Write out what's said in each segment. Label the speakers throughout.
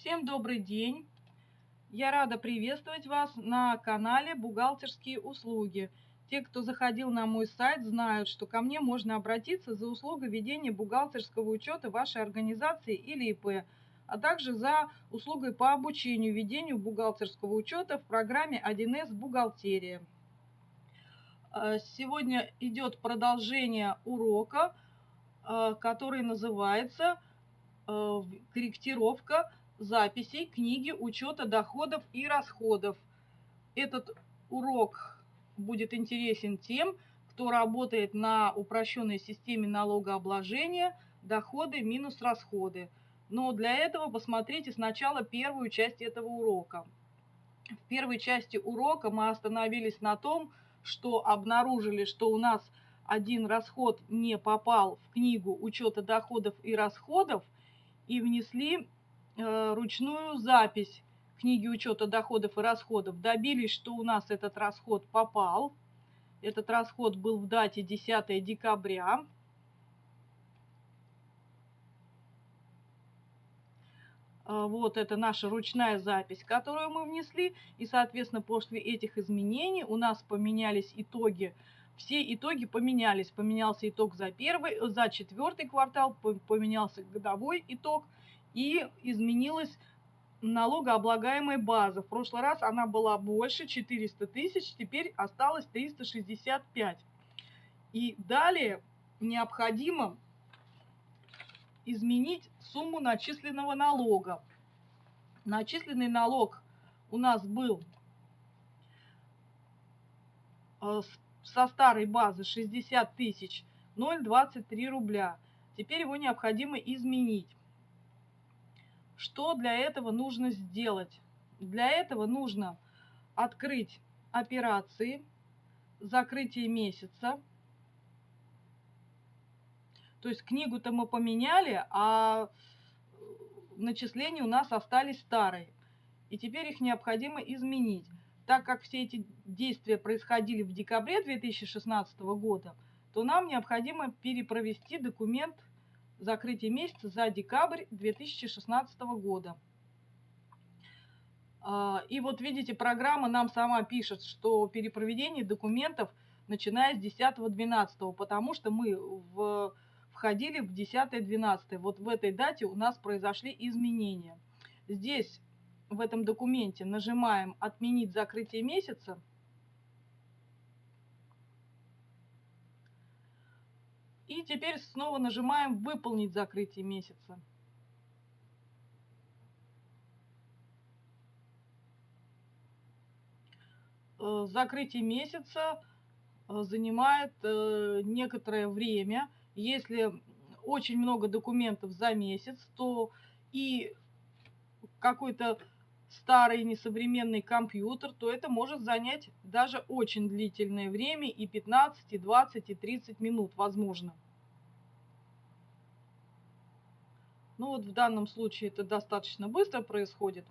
Speaker 1: Всем добрый день! Я рада приветствовать вас на канале «Бухгалтерские услуги». Те, кто заходил на мой сайт, знают, что ко мне можно обратиться за услугой ведения бухгалтерского учета вашей организации или ИП, а также за услугой по обучению ведению бухгалтерского учета в программе 1С «Бухгалтерия». Э, сегодня идет продолжение урока, э, который называется э, «Корректировка записей книги учета доходов и расходов. Этот урок будет интересен тем, кто работает на упрощенной системе налогообложения доходы минус расходы. Но для этого посмотрите сначала первую часть этого урока. В первой части урока мы остановились на том, что обнаружили, что у нас один расход не попал в книгу учета доходов и расходов и внесли ручную запись книги учета доходов и расходов. Добились, что у нас этот расход попал. Этот расход был в дате 10 декабря. Э, вот это наша ручная запись, которую мы внесли. И, соответственно, после этих изменений у нас поменялись итоги. Все итоги поменялись. Поменялся итог за первый, за четвертый квартал, поменялся годовой итог – и изменилась налогооблагаемая база. В прошлый раз она была больше, 400 тысяч, теперь осталось 365. И далее необходимо изменить сумму начисленного налога. Начисленный налог у нас был э, со старой базы 60 тысяч 0,23 рубля. Теперь его необходимо изменить. Что для этого нужно сделать? Для этого нужно открыть операции, закрытие месяца. То есть книгу-то мы поменяли, а начисления у нас остались старые. И теперь их необходимо изменить. Так как все эти действия происходили в декабре 2016 года, то нам необходимо перепровести документ закрытие месяца за декабрь 2016 года. А, и вот видите, программа нам сама пишет, что перепроведение документов начиная с 10-12, потому что мы в, входили в 10-12. Вот в этой дате у нас произошли изменения. Здесь, в этом документе, нажимаем «Отменить закрытие месяца», И теперь снова нажимаем «Выполнить закрытие месяца». Э, закрытие месяца э, занимает э, некоторое время. Если очень много документов за месяц, то и какой-то старый несовременный компьютер, то это может занять даже очень длительное время, и 15, и 20, и 30 минут, возможно. Ну вот в данном случае это достаточно быстро происходит.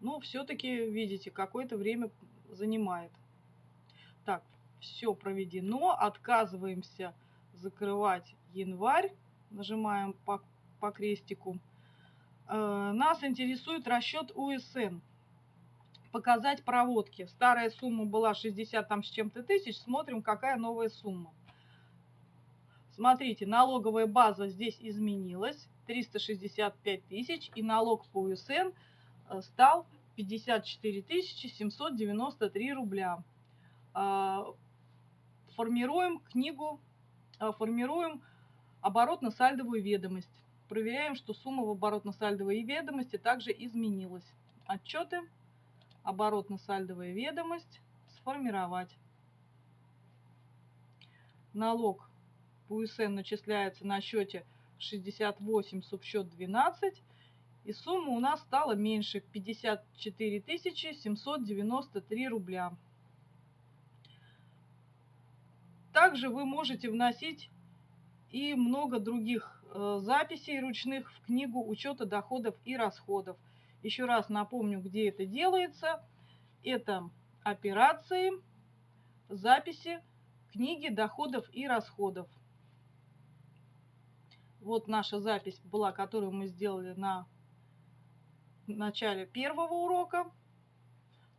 Speaker 1: Но все-таки, видите, какое-то время занимает. Так, все проведено. Отказываемся закрывать январь. Нажимаем по, по крестику. Э, нас интересует расчет УСН. Показать проводки. Старая сумма была 60 там с чем-то тысяч. Смотрим, какая новая сумма. Смотрите, налоговая база здесь изменилась. 365 тысяч. И налог по УСН э, стал 54 793 рубля. А, формируем книгу, а, формируем оборотно-сальдовую ведомость. Проверяем, что сумма в оборотно-сальдовой ведомости также изменилась. Отчеты, оборотно-сальдовая ведомость, сформировать. Налог по УСН начисляется на счете 68, субсчет 12. И сумма у нас стала меньше 54 793 рубля. Также вы можете вносить и много других э, записей ручных в книгу учета доходов и расходов. Еще раз напомню, где это делается. Это операции, записи, книги доходов и расходов. Вот наша запись была, которую мы сделали на начале первого урока.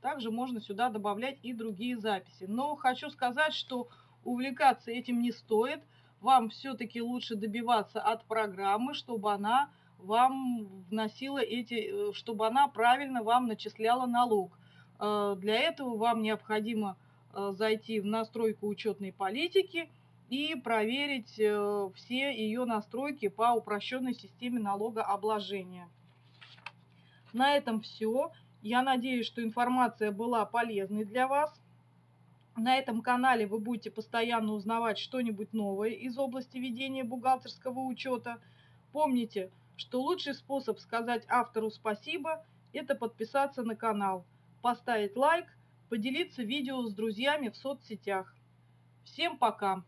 Speaker 1: Также можно сюда добавлять и другие записи. Но хочу сказать, что увлекаться этим не стоит. Вам все-таки лучше добиваться от программы, чтобы она вам вносила эти, э, чтобы она правильно вам начисляла налог. Э, для этого вам необходимо э, зайти в настройку учетной политики и проверить все ее настройки по упрощенной системе налогообложения. На этом все. Я надеюсь, что информация была полезной для вас. На этом канале вы будете постоянно узнавать что-нибудь новое из области ведения бухгалтерского учета. Помните, что лучший способ сказать автору спасибо – это подписаться на канал, поставить лайк, поделиться видео с друзьями в соцсетях. Всем пока!